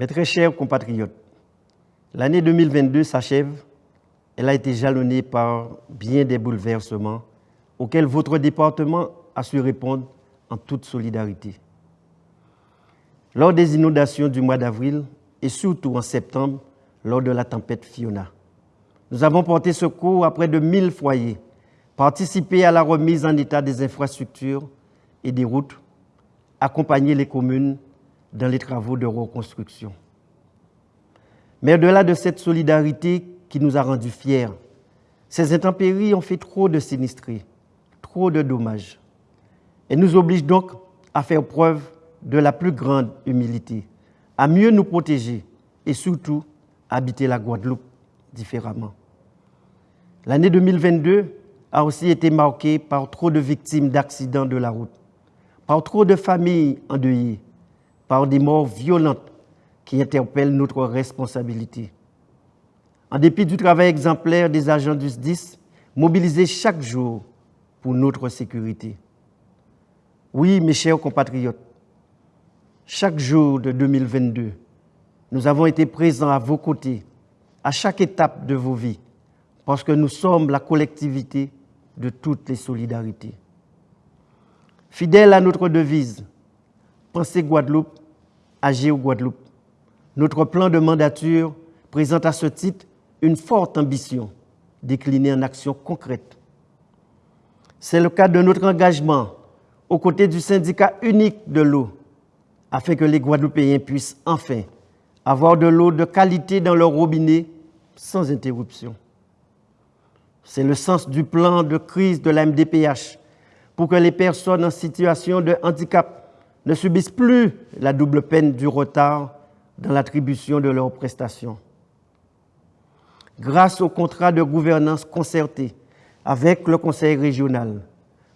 Mes très chers compatriotes, l'année 2022 s'achève. Elle a été jalonnée par bien des bouleversements auxquels votre département a su répondre en toute solidarité. Lors des inondations du mois d'avril et surtout en septembre, lors de la tempête Fiona, nous avons porté secours à près de 1000 foyers, participé à la remise en état des infrastructures et des routes, accompagné les communes dans les travaux de reconstruction. Mais au-delà de cette solidarité qui nous a rendus fiers, ces intempéries ont fait trop de sinistrés, trop de dommages. Et nous obligent donc à faire preuve de la plus grande humilité, à mieux nous protéger et surtout à habiter la Guadeloupe différemment. L'année 2022 a aussi été marquée par trop de victimes d'accidents de la route, par trop de familles endeuillées, par des morts violentes qui interpellent notre responsabilité. En dépit du travail exemplaire des agents du SDIS, mobilisés chaque jour pour notre sécurité. Oui, mes chers compatriotes, chaque jour de 2022, nous avons été présents à vos côtés, à chaque étape de vos vies, parce que nous sommes la collectivité de toutes les solidarités. Fidèle à notre devise, pensez Guadeloupe, agir Guadeloupe. Notre plan de mandature présente à ce titre une forte ambition déclinée en actions concrètes. C'est le cas de notre engagement aux côtés du syndicat unique de l'eau, afin que les Guadeloupéens puissent enfin avoir de l'eau de qualité dans leur robinet sans interruption. C'est le sens du plan de crise de la MDPH pour que les personnes en situation de handicap ne subissent plus la double peine du retard dans l'attribution de leurs prestations. Grâce au contrat de gouvernance concerté avec le Conseil régional,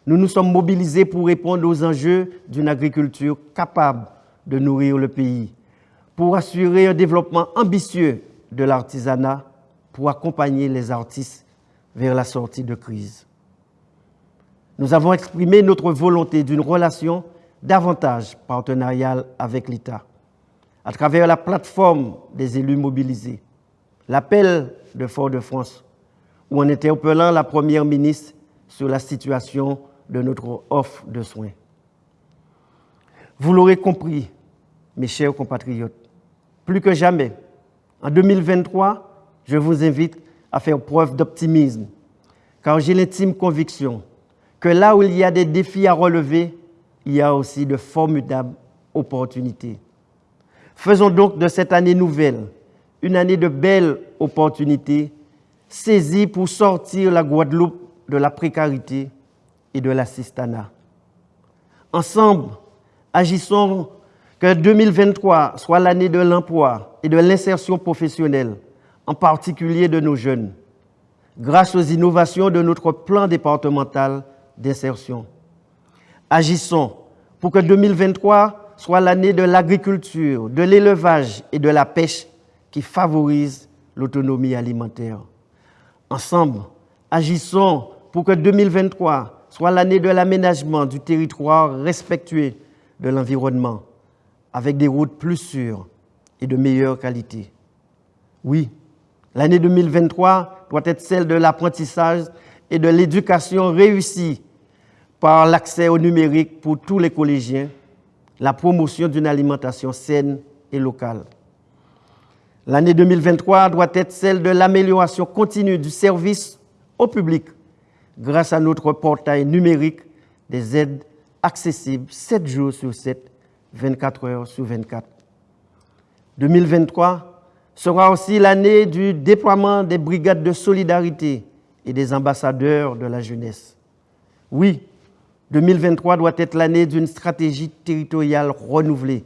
nous nous sommes mobilisés pour répondre aux enjeux d'une agriculture capable de nourrir le pays, pour assurer un développement ambitieux de l'artisanat, pour accompagner les artistes vers la sortie de crise. Nous avons exprimé notre volonté d'une relation davantage partenariale avec l'État, à travers la plateforme des élus mobilisés, l'appel de Fort-de-France, ou en interpellant la Première ministre sur la situation de notre offre de soins. Vous l'aurez compris, mes chers compatriotes, plus que jamais, en 2023, je vous invite à faire preuve d'optimisme, car j'ai l'intime conviction que là où il y a des défis à relever, il y a aussi de formidables opportunités. Faisons donc de cette année nouvelle une année de belles opportunités, saisie pour sortir la Guadeloupe de la précarité et de l'assistanat. Ensemble, agissons que 2023 soit l'année de l'emploi et de l'insertion professionnelle, en particulier de nos jeunes, grâce aux innovations de notre plan départemental d'insertion. Agissons pour que 2023 soit l'année de l'agriculture, de l'élevage et de la pêche qui favorise l'autonomie alimentaire. Ensemble, agissons pour que 2023 soit l'année de l'aménagement du territoire respectueux de l'environnement, avec des routes plus sûres et de meilleure qualité. Oui, l'année 2023 doit être celle de l'apprentissage et de l'éducation réussie par l'accès au numérique pour tous les collégiens, la promotion d'une alimentation saine et locale. L'année 2023 doit être celle de l'amélioration continue du service au public grâce à notre portail numérique des aides accessibles 7 jours sur 7, 24 heures sur 24. 2023 sera aussi l'année du déploiement des brigades de solidarité et des ambassadeurs de la jeunesse. Oui, 2023 doit être l'année d'une stratégie territoriale renouvelée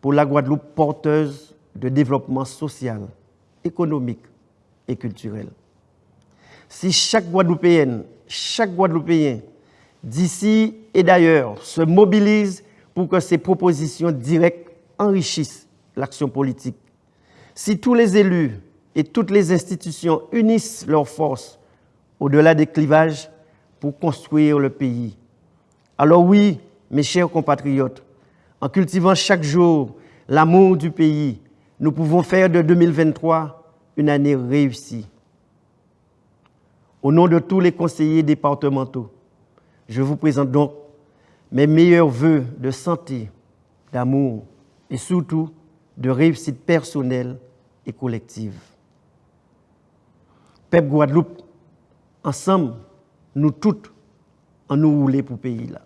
pour la Guadeloupe porteuse de développement social, économique et culturel. Si chaque Guadeloupéenne, chaque Guadeloupéen, d'ici et d'ailleurs, se mobilise pour que ces propositions directes enrichissent l'action politique, si tous les élus et toutes les institutions unissent leurs forces au-delà des clivages pour construire le pays, alors oui, mes chers compatriotes, en cultivant chaque jour l'amour du pays, nous pouvons faire de 2023 une année réussie. Au nom de tous les conseillers départementaux, je vous présente donc mes meilleurs voeux de santé, d'amour et surtout de réussite personnelle et collective. Peuple Guadeloupe, ensemble, nous toutes, en nous rouler pour pays là.